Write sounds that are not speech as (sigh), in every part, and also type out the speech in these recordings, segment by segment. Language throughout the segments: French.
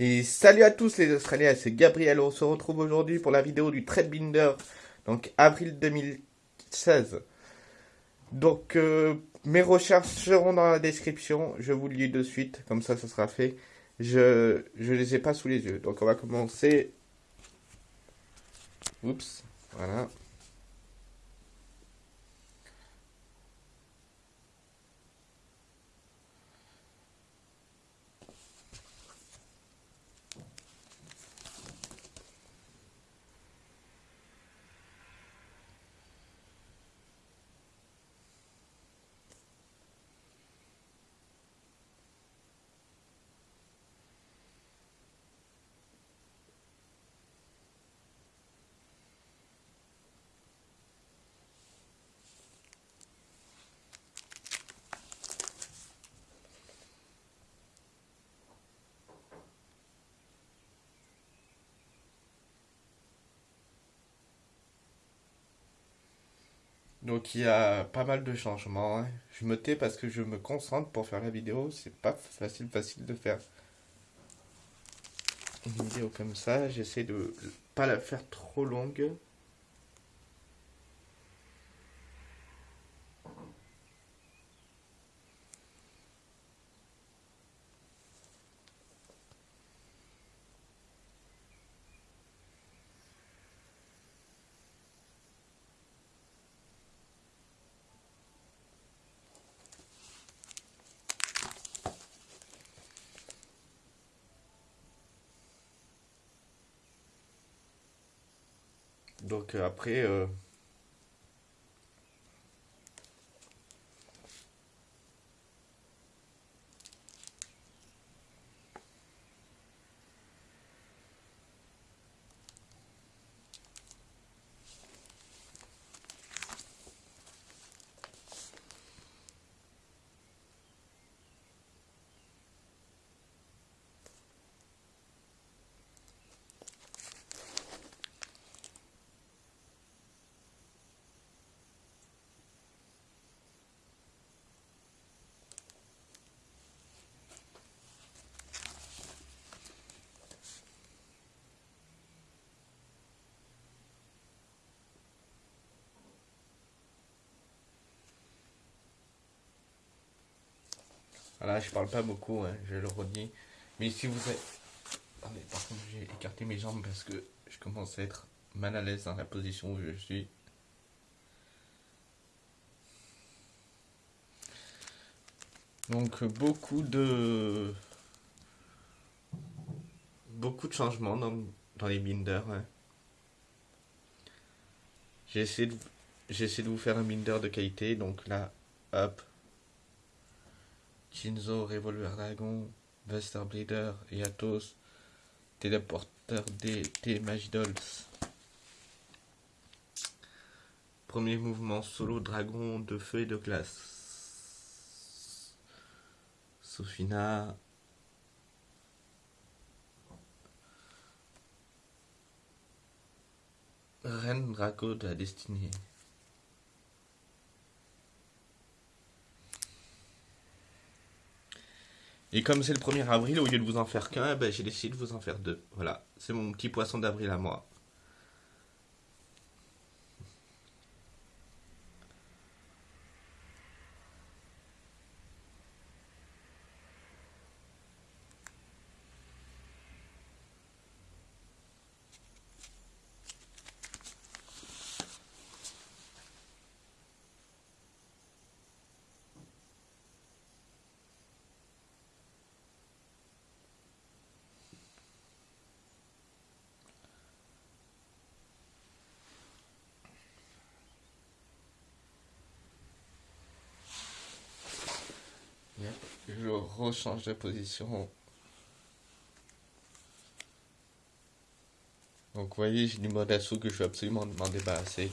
Et salut à tous les Australiens, c'est Gabriel. On se retrouve aujourd'hui pour la vidéo du Trade Binder, donc avril 2016. Donc euh, mes recherches seront dans la description, je vous le dis de suite, comme ça ça sera fait. Je ne les ai pas sous les yeux. Donc on va commencer. Oups, voilà. Donc il y a pas mal de changements. Hein. Je me tais parce que je me concentre pour faire la vidéo. C'est pas facile facile de faire une vidéo comme ça. J'essaie de pas la faire trop longue. Donc euh, après, Voilà, je parle pas beaucoup, hein, je le redis. Mais si vous êtes... Attendez, par contre, j'ai écarté mes jambes parce que je commence à être mal à l'aise dans la position où je suis. Donc, beaucoup de... Beaucoup de changements dans, les binders. Hein. J'ai essayé de... J'essaie de vous faire un binder de qualité, donc là, hop, Shinzo, Revolver Dragon, Buster Bleeder et Athos, téléporteur des Magidols. Premier mouvement solo dragon de feu et de glace. Sofina. Reine Draco de la destinée. Et comme c'est le 1er avril, au lieu de vous en faire qu'un, ben, j'ai décidé de vous en faire deux. Voilà, c'est mon petit poisson d'avril à moi. je rechange de position. Donc vous voyez, j'ai du mode assaut que je veux absolument m'en débarrasser.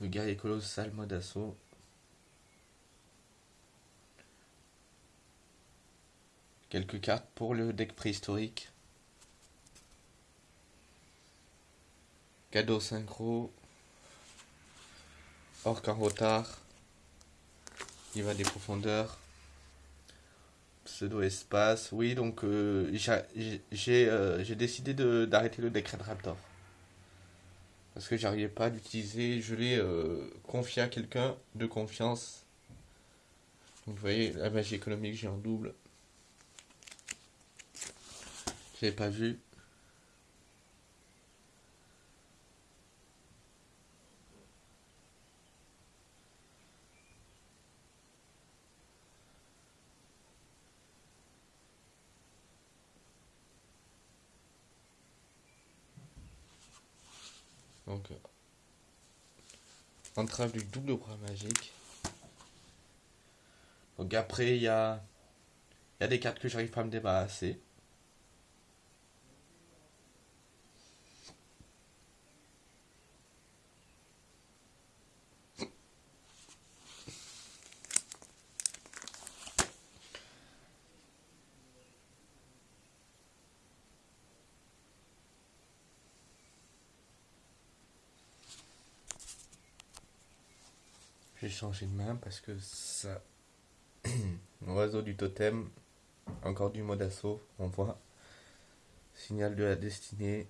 Le gars est colossal mode assaut. Quelques cartes pour le deck préhistorique. Cadeau synchro. Orc en retard. Il va des profondeurs. Pseudo-espace. Oui, donc euh, j'ai euh, décidé d'arrêter le décret de Raptor. Parce que j'arrivais pas à l'utiliser. Je l'ai euh, confié à quelqu'un de confiance. vous voyez, la magie économique, j'ai en double. J'avais pas vu. Donc, euh, entrave du double bras magique. Donc après, il y a, y a des cartes que j'arrive pas à me débarrasser. J'ai changé de main parce que ça. (clears throat) Oiseau du totem, encore du mot d'assaut, on voit. Signal de la destinée.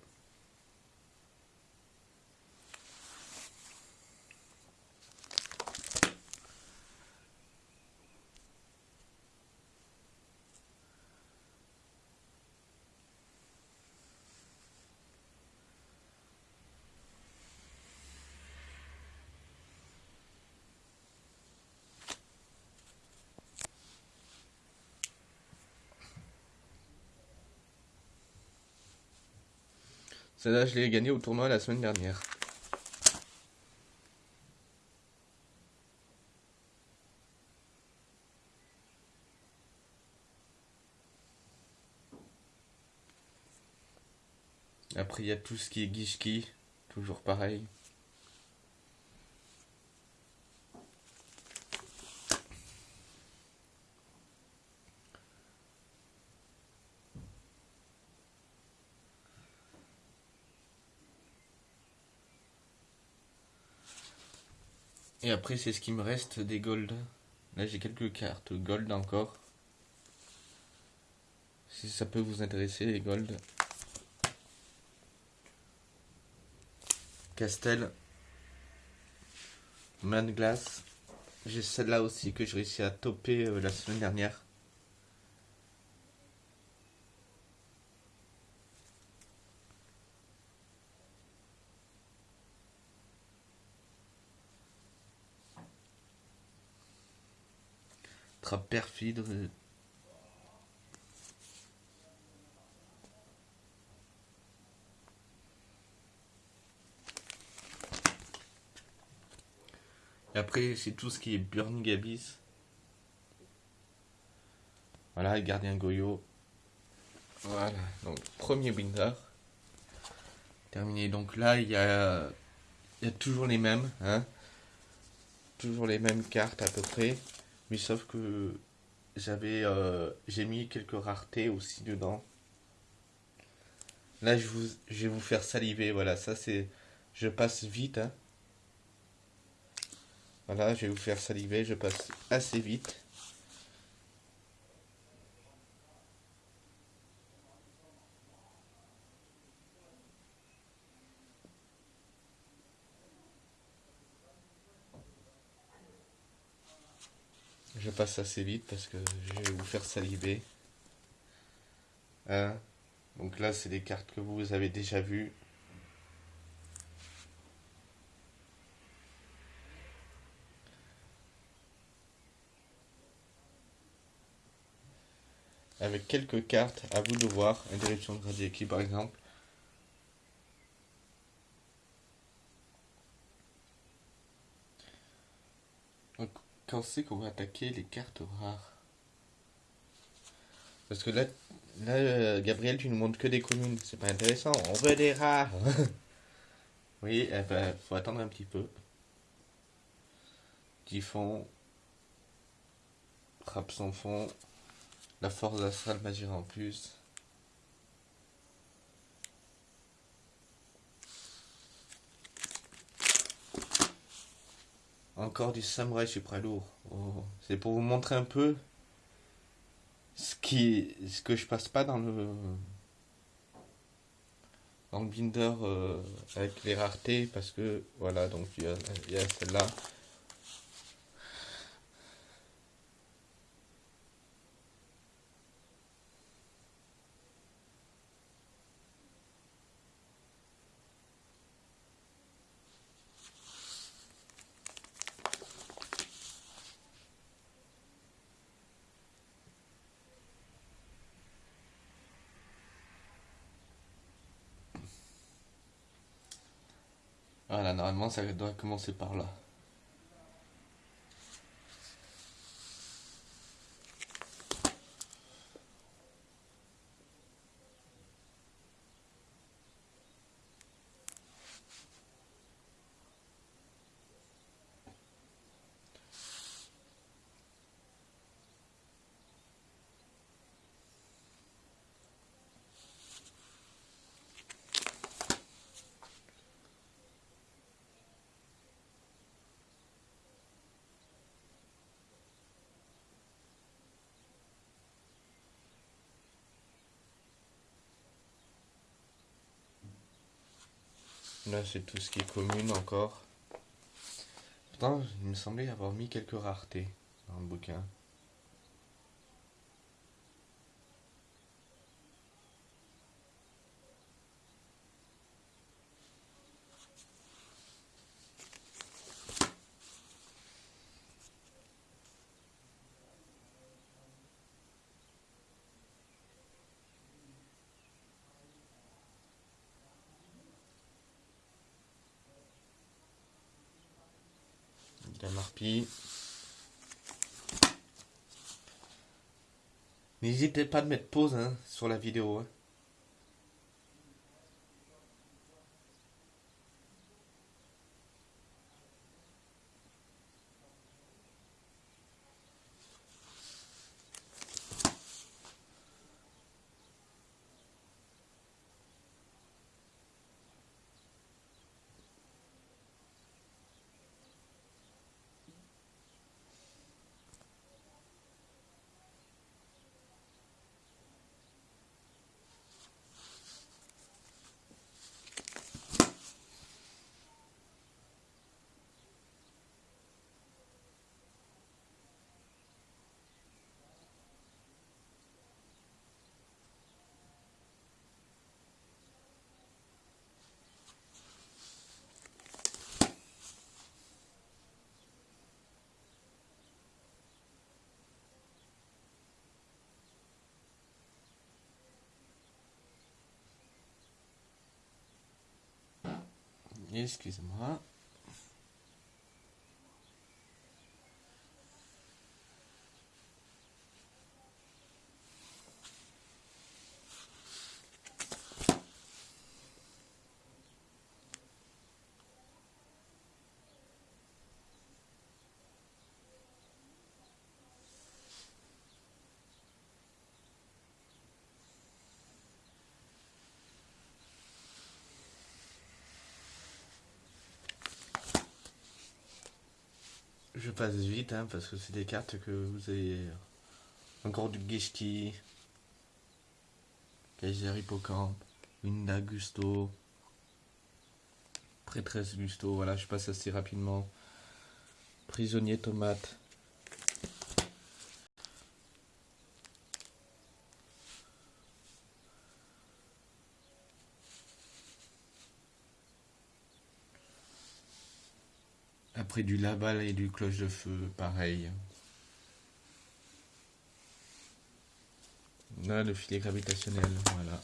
Celle-là, je l'ai gagné au tournoi la semaine dernière. Après, il y a tout ce qui est Gishki, toujours pareil. Et après, c'est ce qui me reste des gold. Là, j'ai quelques cartes gold encore. Si ça peut vous intéresser, les gold. Castel. Man Glass. J'ai celle-là aussi que j'ai réussi à toper euh, la semaine dernière. Perfide. Et après, c'est tout ce qui est Burning Abyss. Voilà, Gardien Goyo. Voilà, donc premier binder. Terminé. Donc là, il y a, il y a toujours les mêmes. Hein toujours les mêmes cartes à peu près. Mais sauf que j'avais euh, j'ai mis quelques raretés aussi dedans. Là je, vous, vais vous faire saliver, voilà, ça c'est... Je passe vite. Hein. Voilà, je vais vous faire saliver, je passe assez vite. Je passe assez vite parce que je vais vous faire saliver. Hein? Donc là, c'est des cartes que vous avez déjà vues. Avec quelques cartes, à vous de voir. Interruption de Radiaki par exemple. C'est qu'on va attaquer les cartes rares? Parce que là, là Gabriel, tu nous montres que des communes. C'est pas intéressant. On veut des rares. (laughs) oui, ben, faut attendre un petit peu. Typhon. Frappe sans fond. La force astrale magie en plus. Encore du samouraï super lourd. Oh, c'est pour vous montrer un peu Ce qui, ce que je passe pas dans le dans le binder euh, avec les raretés parce que voilà donc il y a celle-là Voilà, normalement ça doit commencer par là. Là, c'est tout ce qui est commune encore. Pourtant, il me semblait avoir mis quelques raretés dans le bouquin. N'hésitez pas à mettre pause hein, sur la vidéo. Hein. Excusez-moi. Je passe vite hein, parce que c'est des cartes que vous avez encore du Gishki, Kaiser Hippocampe, Winda Gusto, Prêtresse Gusto, voilà je passe assez rapidement. Prisonnier Tomate. Du labal et du cloche de feu, pareil. Là, le filet gravitationnel, voilà.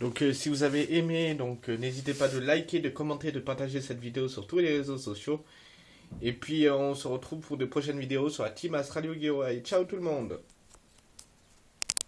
Donc euh, si vous avez aimé, donc euh, n'hésitez pas de liker, de commenter, de partager cette vidéo sur tous les réseaux sociaux. Et puis, euh, on se retrouve pour de prochaines vidéos sur la team Astralio Geo. ciao tout le monde